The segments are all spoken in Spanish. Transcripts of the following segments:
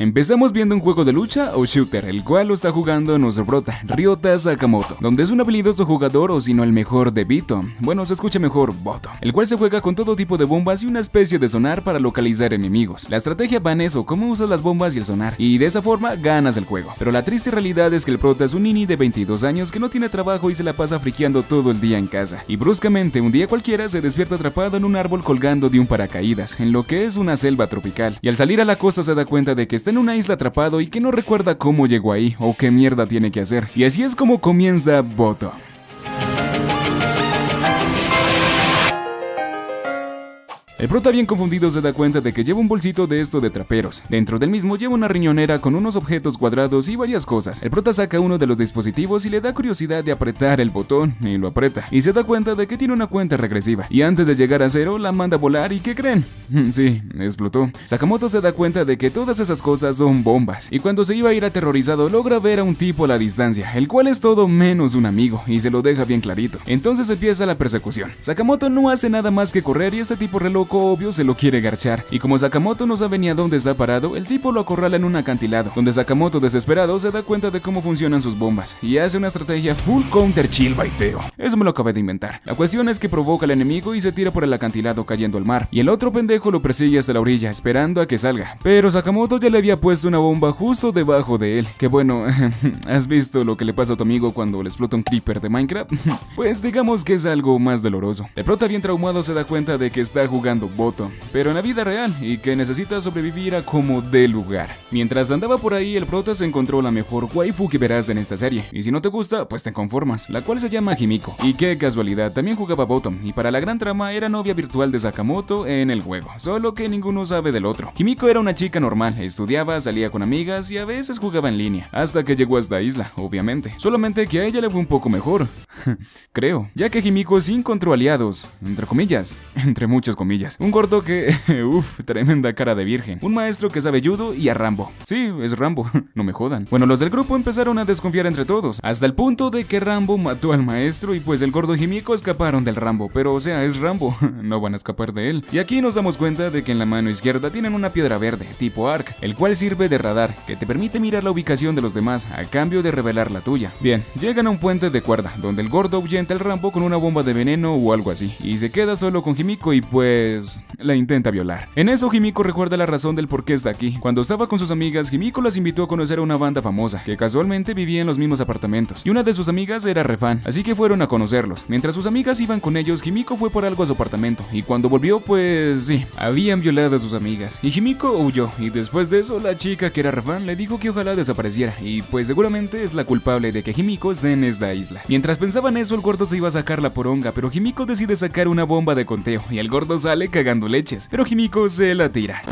Empezamos viendo un juego de lucha o shooter, el cual lo está jugando nuestro prota, Ryota Sakamoto, donde es un habilidoso jugador o si no el mejor de Bito, bueno se escucha mejor Boto, el cual se juega con todo tipo de bombas y una especie de sonar para localizar enemigos. La estrategia va en eso, cómo usas las bombas y el sonar, y de esa forma ganas el juego. Pero la triste realidad es que el prota es un nini de 22 años que no tiene trabajo y se la pasa friqueando todo el día en casa, y bruscamente un día cualquiera se despierta atrapado en un árbol colgando de un paracaídas, en lo que es una selva tropical, y al salir a la costa se da cuenta de que está en una isla atrapado y que no recuerda cómo llegó ahí o qué mierda tiene que hacer. Y así es como comienza Boto. El prota bien confundido se da cuenta de que lleva un bolsito de esto de traperos. Dentro del mismo lleva una riñonera con unos objetos cuadrados y varias cosas. El prota saca uno de los dispositivos y le da curiosidad de apretar el botón y lo aprieta. Y se da cuenta de que tiene una cuenta regresiva. Y antes de llegar a cero la manda a volar y ¿qué creen? sí, explotó. Sakamoto se da cuenta de que todas esas cosas son bombas. Y cuando se iba a ir aterrorizado logra ver a un tipo a la distancia, el cual es todo menos un amigo y se lo deja bien clarito. Entonces empieza la persecución. Sakamoto no hace nada más que correr y este tipo reloj obvio se lo quiere garchar, y como Sakamoto no sabe ni a dónde está parado, el tipo lo acorrala en un acantilado, donde Sakamoto desesperado se da cuenta de cómo funcionan sus bombas, y hace una estrategia full counter chill baiteo. Eso me lo acabé de inventar. La cuestión es que provoca al enemigo y se tira por el acantilado cayendo al mar, y el otro pendejo lo persigue hasta la orilla esperando a que salga. Pero Sakamoto ya le había puesto una bomba justo debajo de él, que bueno, ¿has visto lo que le pasa a tu amigo cuando le explota un creeper de Minecraft? pues digamos que es algo más doloroso. El prota bien traumado se da cuenta de que está jugando voto, pero en la vida real y que necesita sobrevivir a como de lugar. Mientras andaba por ahí, el prota se encontró la mejor waifu que verás en esta serie, y si no te gusta, pues te conformas, la cual se llama Himiko. Y qué casualidad, también jugaba Bottom, y para la gran trama era novia virtual de Sakamoto en el juego, solo que ninguno sabe del otro. Himiko era una chica normal, estudiaba, salía con amigas y a veces jugaba en línea, hasta que llegó a esta isla, obviamente. Solamente que a ella le fue un poco mejor, creo, ya que Himiko sí encontró aliados, entre comillas, entre muchas comillas. Un gordo que, uff, tremenda cara de virgen. Un maestro que sabe judo y a Rambo. Sí, es Rambo, no me jodan. Bueno, los del grupo empezaron a desconfiar entre todos, hasta el punto de que Rambo mató al maestro y pues el gordo y escaparon del Rambo. Pero o sea, es Rambo, no van a escapar de él. Y aquí nos damos cuenta de que en la mano izquierda tienen una piedra verde, tipo ARC, el cual sirve de radar, que te permite mirar la ubicación de los demás a cambio de revelar la tuya. Bien, llegan a un puente de cuerda, donde el gordo ahuyenta al Rambo con una bomba de veneno o algo así, y se queda solo con Himiko y pues la intenta violar. En eso Himiko recuerda la razón del por qué está aquí. Cuando estaba con sus amigas, Himiko las invitó a conocer a una banda famosa, que casualmente vivía en los mismos apartamentos, y una de sus amigas era refan, así que fueron a conocerlos. Mientras sus amigas iban con ellos, Himiko fue por algo a su apartamento, y cuando volvió, pues sí, habían violado a sus amigas. Y Himiko huyó, y después de eso, la chica que era refan le dijo que ojalá desapareciera, y pues seguramente es la culpable de que Himiko esté en esta isla. Mientras pensaban eso, el gordo se iba a sacar la poronga, pero Himiko decide sacar una bomba de conteo, y el gordo sale cagando leches, pero Himiko se la tira.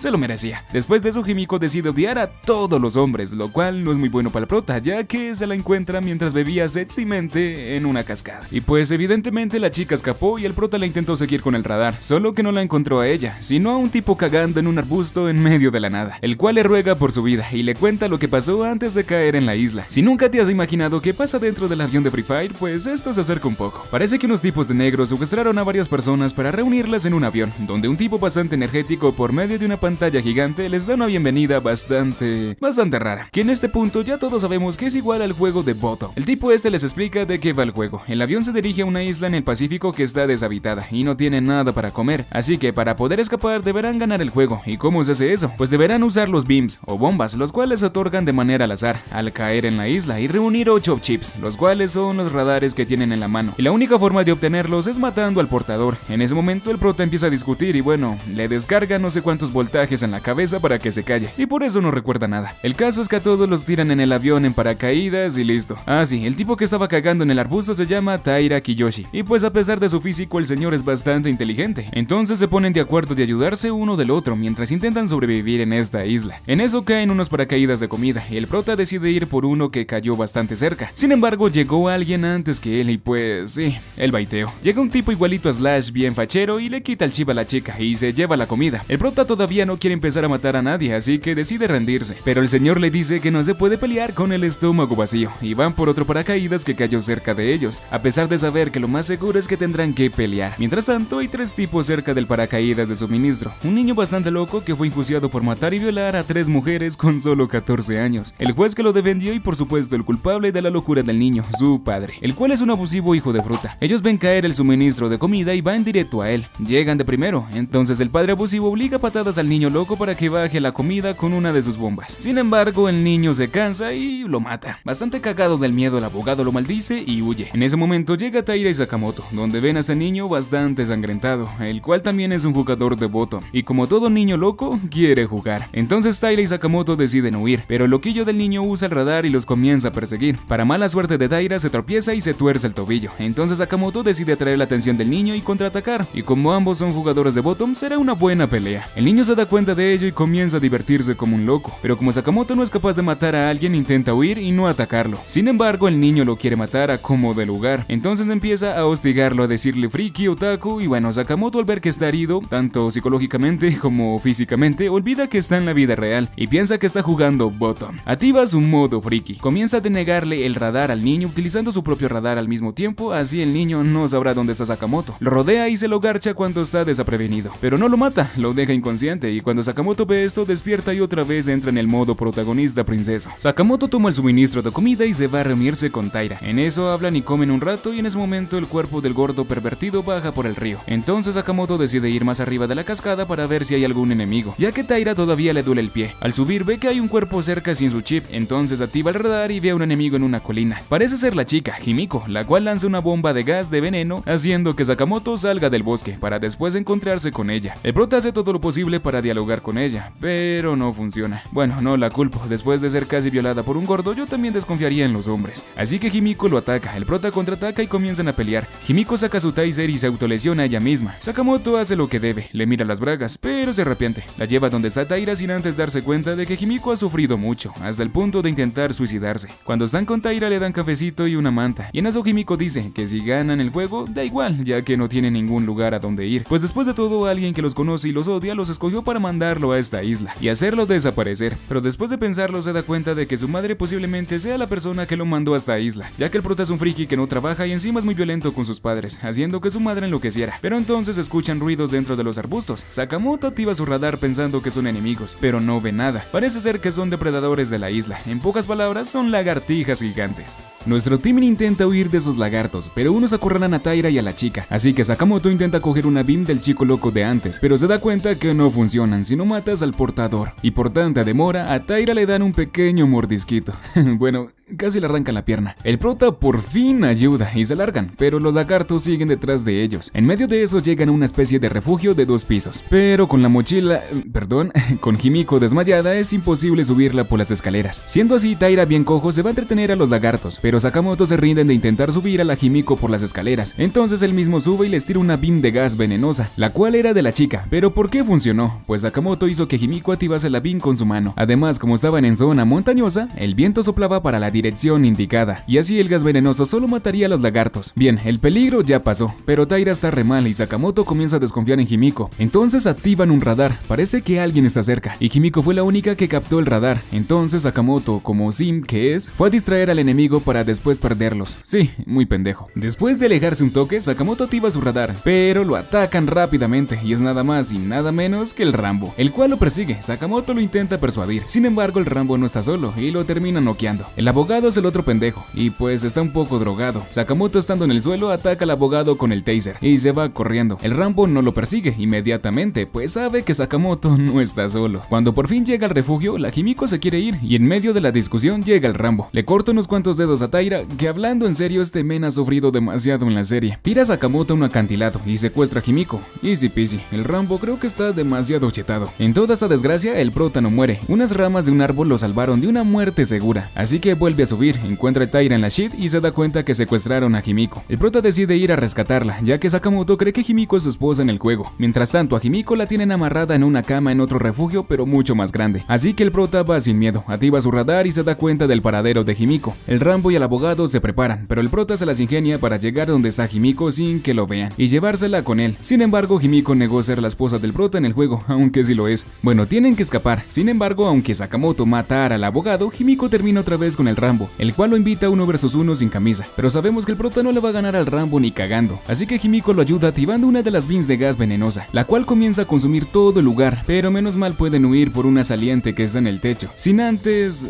Se lo merecía. Después de eso, Himiko decide odiar a todos los hombres, lo cual no es muy bueno para el prota, ya que se la encuentra mientras bebía sexymente en una cascada. Y pues evidentemente la chica escapó y el prota la intentó seguir con el radar, solo que no la encontró a ella, sino a un tipo cagando en un arbusto en medio de la nada, el cual le ruega por su vida y le cuenta lo que pasó antes de caer en la isla. Si nunca te has imaginado qué pasa dentro del avión de Free Fire, pues esto se acerca un poco. Parece que unos tipos de negros secuestraron a varias personas para reunirlas en un avión, donde un tipo bastante energético por medio de una pantalla gigante les da una bienvenida bastante, bastante rara, que en este punto ya todos sabemos que es igual al juego de Boto. El tipo este les explica de qué va el juego. El avión se dirige a una isla en el Pacífico que está deshabitada y no tiene nada para comer, así que para poder escapar deberán ganar el juego. ¿Y cómo se hace eso? Pues deberán usar los beams o bombas, los cuales otorgan de manera al azar, al caer en la isla y reunir 8 chips, los cuales son los radares que tienen en la mano. Y la única forma de obtenerlos es matando al portador. En ese momento el prota empieza a discutir y bueno, le descarga no sé cuántos voltajes en la cabeza para que se calle, y por eso no recuerda nada. El caso es que a todos los tiran en el avión en paracaídas y listo. Ah, sí, el tipo que estaba cagando en el arbusto se llama Taira Kiyoshi, y pues a pesar de su físico el señor es bastante inteligente. Entonces se ponen de acuerdo de ayudarse uno del otro mientras intentan sobrevivir en esta isla. En eso caen unos paracaídas de comida, y el prota decide ir por uno que cayó bastante cerca. Sin embargo, llegó alguien antes que él y pues sí, el baiteo. Llega un tipo igualito a Slash bien fachero y le quita el chip a la chica y se lleva la comida. El prota todavía no quiere empezar a matar a nadie, así que decide rendirse. Pero el señor le dice que no se puede pelear con el estómago vacío, y van por otro paracaídas que cayó cerca de ellos, a pesar de saber que lo más seguro es que tendrán que pelear. Mientras tanto, hay tres tipos cerca del paracaídas de suministro. Un niño bastante loco que fue enjuiciado por matar y violar a tres mujeres con solo 14 años. El juez que lo defendió y por supuesto el culpable de la locura del niño, su padre, el cual es un abusivo hijo de fruta. Ellos ven caer el suministro de comida y van directo a él. Llegan de primero, entonces el padre abusivo obliga patadas al niño loco para que baje la comida con una de sus bombas. Sin embargo, el niño se cansa y lo mata. Bastante cagado del miedo, el abogado lo maldice y huye. En ese momento llega Taira y Sakamoto, donde ven a este niño bastante sangrentado, el cual también es un jugador de voto. Y como todo niño loco, quiere jugar. Entonces Taira y Sakamoto deciden huir, pero el loquillo del niño usa el radar y los comienza a perseguir. Para mala suerte de Taira se tropieza y se tuerce el tobillo. Entonces Sakamoto decide atraer la atención del niño y contraatacar. Y como ambos son jugadores de bottom, será una buena pelea. El niño se da cuenta de ello y comienza a divertirse como un loco. Pero como Sakamoto no es capaz de matar a alguien, intenta huir y no atacarlo. Sin embargo, el niño lo quiere matar a como de lugar. Entonces empieza a hostigarlo, a decirle friki, otaku y bueno, Sakamoto al ver que está herido, tanto psicológicamente como físicamente, olvida que está en la vida real y piensa que está jugando bottom. Activa su modo friki. Comienza a denegarle el radar al niño utilizando su propio radar al mismo tiempo, así el niño no sabrá dónde está Sakamoto. Lo rodea y se lo garcha cuando está desaprevenido, pero no lo mata, lo deja inconsciente y cuando Sakamoto ve esto despierta y otra vez entra en el modo protagonista princeso. Sakamoto toma el suministro de comida y se va a reunirse con Taira. En eso hablan y comen un rato y en ese momento el cuerpo del gordo pervertido baja por el río. Entonces Sakamoto decide ir más arriba de la cascada para ver si hay algún enemigo, ya que Taira todavía le duele el pie. Al subir ve que hay un cuerpo cerca sin su chip, entonces activa el radar y ve a un enemigo en una colina. Parece ser la chica, Himiko, la cual lanza una bomba de gas de veneno, haciendo que Sakamoto salga del bosque para después encontrarse con ella. El prota hace todo lo posible para dialogar con ella, pero no funciona. Bueno, no la culpo, después de ser casi violada por un gordo, yo también desconfiaría en los hombres. Así que Himiko lo ataca, el prota contraataca y comienzan a pelear. Himiko saca su taser y se autolesiona a ella misma. Sakamoto hace lo que debe, le mira las bragas, pero se arrepiente. La lleva donde está Taira sin antes darse cuenta de que Himiko ha sufrido mucho, hasta el punto de intentar suicidarse. Cuando están con Taira le dan cafecito y una manta, y en eso Himiko dice que si ganan el juego, da igual, ya que no tiene ningún lugar a donde ir. Pues después de todo, alguien que los conoce y los odia los escogió para mandarlo a esta isla y hacerlo desaparecer. Pero después de pensarlo se da cuenta de que su madre posiblemente sea la persona que lo mandó a esta isla, ya que el prota es un friki que no trabaja y encima es muy violento con sus padres, haciendo que su madre enloqueciera. Pero entonces escuchan ruidos dentro de los arbustos. Sakamoto activa su radar pensando que son enemigos, pero no ve nada. Parece ser que son depredadores de la isla. En pocas palabras, son lagartijas gigantes. Nuestro team intenta huir de esos lagartos, pero unos acorralan a Taira y a la chica, así que Sakamoto intenta coger una beam del chico loco de antes, pero se da cuenta que no si no matas al portador. Y por tanta demora, a Taira le dan un pequeño mordisquito. bueno, casi le arrancan la pierna. El prota por fin ayuda y se largan, pero los lagartos siguen detrás de ellos. En medio de eso llegan a una especie de refugio de dos pisos, pero con la mochila, perdón, con Himiko desmayada es imposible subirla por las escaleras. Siendo así, Taira bien cojo se va a entretener a los lagartos, pero Sakamoto se rinden de intentar subir a la Himiko por las escaleras. Entonces él mismo sube y les tira una beam de gas venenosa, la cual era de la chica. Pero ¿por qué funcionó? Pues Sakamoto hizo que Himiko activase la beam con su mano. Además, como estaban en zona montañosa, el viento soplaba para la dirección indicada, y así el gas venenoso solo mataría a los lagartos. Bien, el peligro ya pasó, pero Taira está re mal y Sakamoto comienza a desconfiar en Himiko. Entonces activan un radar, parece que alguien está cerca, y Himiko fue la única que captó el radar. Entonces Sakamoto, como Sim que es, fue a distraer al enemigo para después perderlos. Sí, muy pendejo. Después de alejarse un toque, Sakamoto activa su radar, pero lo atacan rápidamente y es nada más y nada menos que el Rambo, el cual lo persigue. Sakamoto lo intenta persuadir, sin embargo el Rambo no está solo y lo termina noqueando. El abogado es el otro pendejo y pues está un poco drogado. Sakamoto estando en el suelo ataca al abogado con el taser y se va corriendo. El Rambo no lo persigue inmediatamente, pues sabe que Sakamoto no está solo. Cuando por fin llega al refugio, la Himiko se quiere ir y en medio de la discusión llega el Rambo. Le corta unos cuantos dedos a Taira, que hablando en serio este men ha sufrido demasiado en la serie. Tira a Sakamoto a un acantilado y secuestra a Himiko. Easy peasy, el Rambo creo que está demasiado chetado. En toda esa desgracia, el prota no muere. Unas ramas de un árbol lo salvaron de una muerte segura, así que vuelve a subir, encuentra a Taira en la shit y se da cuenta que secuestraron a Himiko. El prota decide ir a rescatarla, ya que Sakamoto cree que Himiko es su esposa en el juego. Mientras tanto, a Himiko la tienen amarrada en una cama en otro refugio, pero mucho más grande. Así que el prota va sin miedo, activa su radar y se da cuenta del paradero de Himiko. El Rambo y el abogado se preparan, pero el prota se las ingenia para llegar donde está Himiko sin que lo vean y llevársela con él. Sin embargo, Himiko negó ser la esposa del prota en el juego, aunque sí lo es. Bueno, tienen que escapar. Sin embargo, aunque Sakamoto matara al abogado, Himiko termina otra vez con el Rambo, el cual lo invita a uno versus uno sin camisa. Pero sabemos que el prota no le va a ganar al Rambo ni cagando, así que Himiko lo ayuda activando una de las beans de gas venenosa, la cual comienza a consumir todo el lugar, pero menos mal pueden huir por una saliente que está en el techo, sin antes...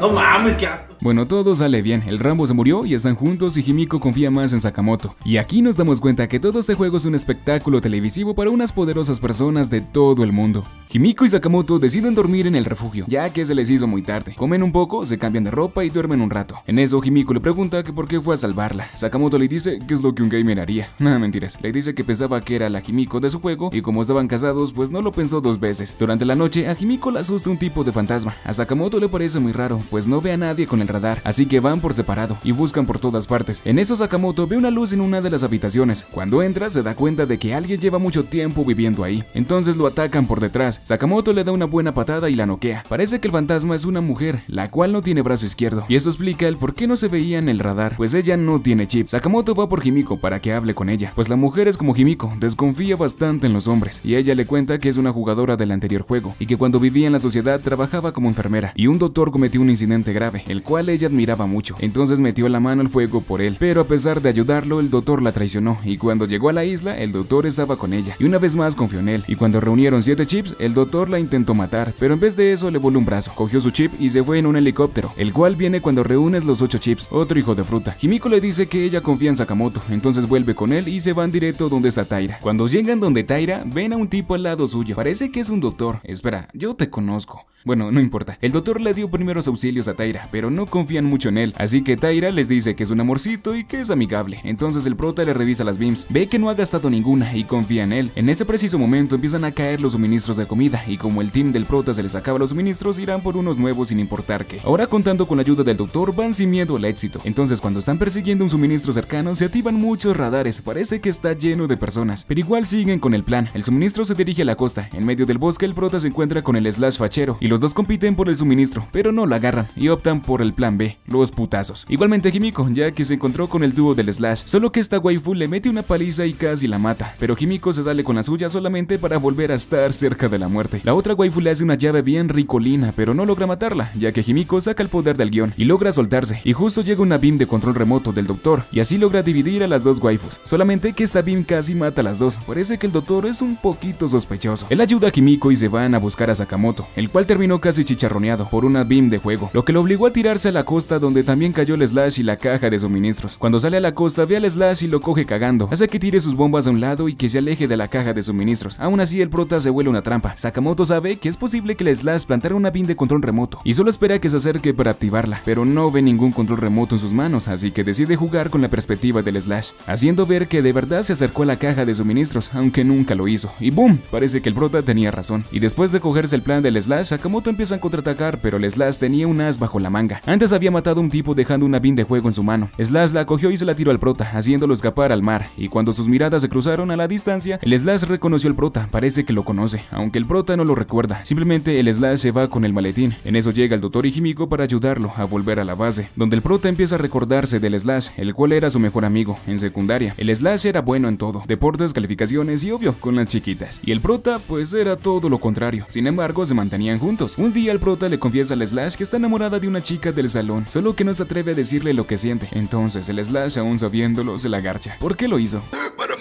No mames, qué bueno, todo sale bien, el Rambo se murió y están juntos y Himiko confía más en Sakamoto. Y aquí nos damos cuenta que todo este juego es un espectáculo televisivo para unas poderosas personas de todo el mundo. Himiko y Sakamoto deciden dormir en el refugio, ya que se les hizo muy tarde. Comen un poco, se cambian de ropa y duermen un rato. En eso Himiko le pregunta que por qué fue a salvarla. Sakamoto le dice que es lo que un gamer haría. Nada mentiras, le dice que pensaba que era la Himiko de su juego y como estaban casados pues no lo pensó dos veces. Durante la noche a Himiko le asusta un tipo de fantasma. A Sakamoto le parece muy raro, pues no ve a nadie con el radar, así que van por separado y buscan por todas partes. En eso Sakamoto ve una luz en una de las habitaciones. Cuando entra se da cuenta de que alguien lleva mucho tiempo viviendo ahí. Entonces lo atacan por detrás. Sakamoto le da una buena patada y la noquea. Parece que el fantasma es una mujer, la cual no tiene brazo izquierdo. Y eso explica el por qué no se veía en el radar, pues ella no tiene chip. Sakamoto va por Himiko para que hable con ella, pues la mujer es como Himiko, desconfía bastante en los hombres. Y ella le cuenta que es una jugadora del anterior juego y que cuando vivía en la sociedad trabajaba como enfermera. Y un doctor cometió un incidente grave, el cual ella miraba mucho, entonces metió la mano al fuego por él, pero a pesar de ayudarlo, el doctor la traicionó, y cuando llegó a la isla, el doctor estaba con ella, y una vez más confió en él, y cuando reunieron 7 chips, el doctor la intentó matar, pero en vez de eso le voló un brazo, cogió su chip y se fue en un helicóptero, el cual viene cuando reúnes los 8 chips, otro hijo de fruta. Himiko le dice que ella confía en Sakamoto, entonces vuelve con él y se van directo donde está Taira. Cuando llegan donde Taira, ven a un tipo al lado suyo, parece que es un doctor, espera, yo te conozco. Bueno, no importa, el doctor le dio primeros auxilios a Taira, pero no confían mucho en él, Así que Taira les dice que es un amorcito y que es amigable. Entonces el prota le revisa las beams, ve que no ha gastado ninguna y confía en él. En ese preciso momento empiezan a caer los suministros de comida y como el team del prota se les acaba los suministros irán por unos nuevos sin importar qué. Ahora contando con la ayuda del doctor van sin miedo al éxito. Entonces cuando están persiguiendo un suministro cercano se activan muchos radares, parece que está lleno de personas, pero igual siguen con el plan. El suministro se dirige a la costa, en medio del bosque el prota se encuentra con el slash fachero y los dos compiten por el suministro, pero no lo agarran y optan por el plan B, los putazos. Igualmente Himiko, ya que se encontró con el dúo del Slash, solo que esta waifu le mete una paliza y casi la mata, pero Himiko se sale con la suya solamente para volver a estar cerca de la muerte. La otra waifu le hace una llave bien ricolina, pero no logra matarla, ya que Himiko saca el poder del guion y logra soltarse, y justo llega una beam de control remoto del doctor, y así logra dividir a las dos waifus, solamente que esta beam casi mata a las dos, parece que el doctor es un poquito sospechoso. Él ayuda a Himiko y se van a buscar a Sakamoto, el cual terminó casi chicharroneado por una beam de juego, lo que lo obligó a tirarse a la costa donde también cayó el Slash y la caja de suministros. Cuando sale a la costa ve al Slash y lo coge cagando, hace que tire sus bombas a un lado y que se aleje de la caja de suministros. Aún así el prota se vuelve una trampa. Sakamoto sabe que es posible que el Slash plantara una bin de control remoto y solo espera que se acerque para activarla, pero no ve ningún control remoto en sus manos, así que decide jugar con la perspectiva del Slash, haciendo ver que de verdad se acercó a la caja de suministros, aunque nunca lo hizo. Y boom, parece que el prota tenía razón. Y después de cogerse el plan del Slash, Sakamoto empieza a contraatacar, pero el Slash tenía un as bajo la manga. Había matado a un tipo dejando una bin de juego en su mano. Slash la cogió y se la tiró al prota, haciéndolo escapar al mar, y cuando sus miradas se cruzaron a la distancia, el Slash reconoció al prota, parece que lo conoce, aunque el prota no lo recuerda, simplemente el Slash se va con el maletín. En eso llega el doctor Himiko para ayudarlo a volver a la base, donde el prota empieza a recordarse del Slash, el cual era su mejor amigo en secundaria. El Slash era bueno en todo, deportes, calificaciones y obvio, con las chiquitas. Y el prota, pues era todo lo contrario, sin embargo se mantenían juntos. Un día el prota le confiesa al Slash que está enamorada de una chica del salón, solo que no se atreve a decirle lo que siente. Entonces el Slash, aún sabiéndolo, se la garcha. ¿Por qué lo hizo? Para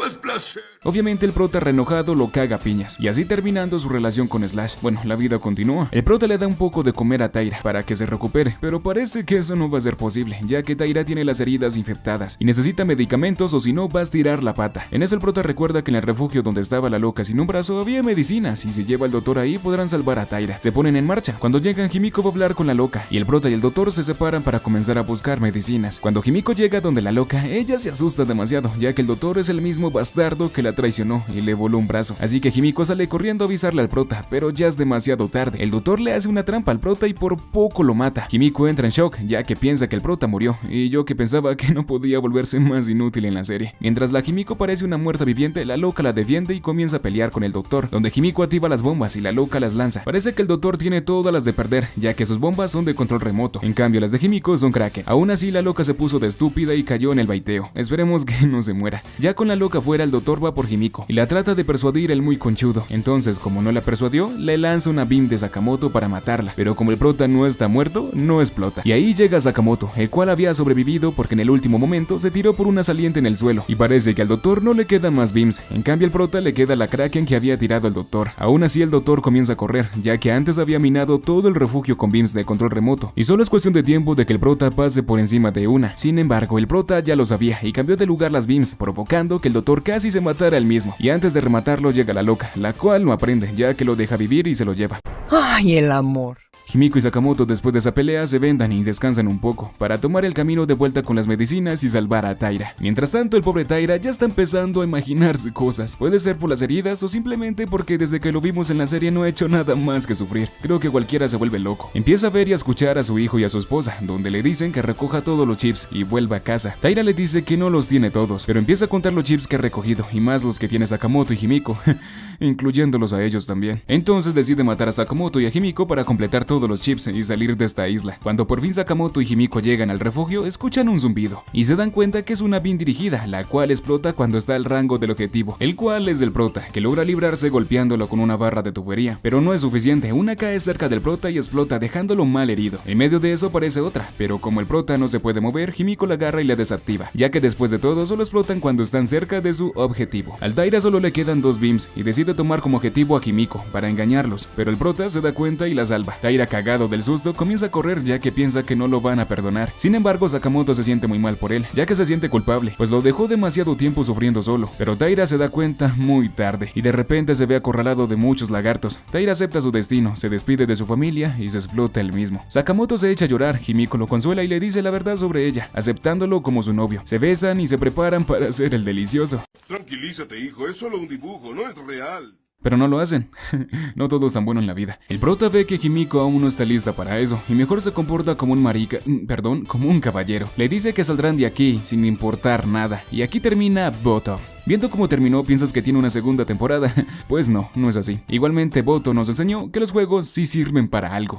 Obviamente el prota reenojado lo caga piñas, y así terminando su relación con Slash. Bueno, la vida continúa. El prota le da un poco de comer a Taira para que se recupere, pero parece que eso no va a ser posible, ya que Taira tiene las heridas infectadas y necesita medicamentos o si no va a estirar la pata. En eso el prota recuerda que en el refugio donde estaba la loca sin un brazo había medicinas y si lleva al doctor ahí podrán salvar a Taira. Se ponen en marcha. Cuando llegan, Himiko va a hablar con la loca y el prota y el doctor se separan para comenzar a buscar medicinas. Cuando Himiko llega donde la loca, ella se asusta demasiado, ya que el doctor es el mismo bastardo que la traicionó y le voló un brazo. Así que Himiko sale corriendo a avisarle al prota, pero ya es demasiado tarde. El doctor le hace una trampa al prota y por poco lo mata. Himiko entra en shock, ya que piensa que el prota murió, y yo que pensaba que no podía volverse más inútil en la serie. Mientras la Himiko parece una muerta viviente, la loca la defiende y comienza a pelear con el doctor, donde Himiko activa las bombas y la loca las lanza. Parece que el doctor tiene todas las de perder, ya que sus bombas son de control remoto. En cambio, las de Himiko son Kraken. Aún así, la loca se puso de estúpida y cayó en el baiteo. Esperemos que no se muera. Ya con la loca fuera, el doctor va por Himiko y la trata de persuadir el muy conchudo. Entonces, como no la persuadió, le lanza una beam de Sakamoto para matarla. Pero como el prota no está muerto, no explota. Y ahí llega Sakamoto, el cual había sobrevivido porque en el último momento se tiró por una saliente en el suelo. Y parece que al doctor no le quedan más beams. En cambio, el prota le queda la Kraken que había tirado al doctor. Aún así, el doctor comienza a correr, ya que antes había minado todo el refugio con beams de control remoto. Y solo es cuestión de tiempo de que el prota pase por encima de una. Sin embargo, el prota ya lo sabía y cambió de lugar las beams, provocando que el doctor casi se matara él mismo. Y antes de rematarlo llega la loca, la cual no aprende, ya que lo deja vivir y se lo lleva. ¡Ay, el amor! Himiko y Sakamoto después de esa pelea se vendan y descansan un poco, para tomar el camino de vuelta con las medicinas y salvar a Taira. Mientras tanto, el pobre Taira ya está empezando a imaginarse cosas. Puede ser por las heridas o simplemente porque desde que lo vimos en la serie no ha hecho nada más que sufrir. Creo que cualquiera se vuelve loco. Empieza a ver y a escuchar a su hijo y a su esposa, donde le dicen que recoja todos los chips y vuelva a casa. Taira le dice que no los tiene todos, pero empieza a contar los chips que ha recogido y más los que tiene Sakamoto y Himiko, incluyéndolos a ellos también. Entonces decide matar a Sakamoto y a Himiko para completar los chips y salir de esta isla. Cuando por fin Sakamoto y Himiko llegan al refugio, escuchan un zumbido y se dan cuenta que es una beam dirigida, la cual explota cuando está al rango del objetivo, el cual es el prota, que logra librarse golpeándolo con una barra de tubería. Pero no es suficiente, una cae cerca del prota y explota dejándolo mal herido. En medio de eso aparece otra, pero como el prota no se puede mover, Himiko la agarra y la desactiva, ya que después de todo solo explotan cuando están cerca de su objetivo. Al Taira solo le quedan dos beams y decide tomar como objetivo a Himiko para engañarlos, pero el prota se da cuenta y la salva. Taira cagado del susto comienza a correr ya que piensa que no lo van a perdonar. Sin embargo, Sakamoto se siente muy mal por él, ya que se siente culpable, pues lo dejó demasiado tiempo sufriendo solo. Pero Taira se da cuenta muy tarde y de repente se ve acorralado de muchos lagartos. Taira acepta su destino, se despide de su familia y se explota él mismo. Sakamoto se echa a llorar, Himiko lo consuela y le dice la verdad sobre ella, aceptándolo como su novio. Se besan y se preparan para hacer el delicioso. Tranquilízate, hijo, es solo un dibujo, no es real. Pero no lo hacen. no todo es tan bueno en la vida. El prota ve que Himiko aún no está lista para eso y mejor se comporta como un marica, mm, perdón, como un caballero. Le dice que saldrán de aquí sin importar nada. Y aquí termina Boto. Viendo cómo terminó, piensas que tiene una segunda temporada. pues no, no es así. Igualmente, Boto nos enseñó que los juegos sí sirven para algo.